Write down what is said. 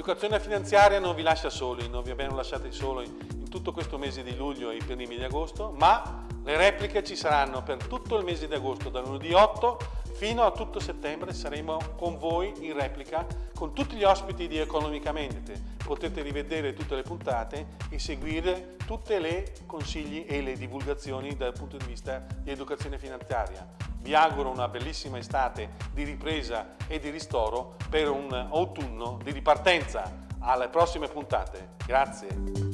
L'educazione finanziaria non vi lascia soli, non vi abbiamo lasciati soli in tutto questo mese di luglio e i primi di agosto, ma le repliche ci saranno per tutto il mese di agosto, da lunedì 8 fino a tutto settembre saremo con voi in replica con tutti gli ospiti di Economicamente. Potete rivedere tutte le puntate e seguire tutti i consigli e le divulgazioni dal punto di vista di educazione finanziaria. Vi auguro una bellissima estate di ripresa e di ristoro per un autunno di ripartenza. Alle prossime puntate. Grazie.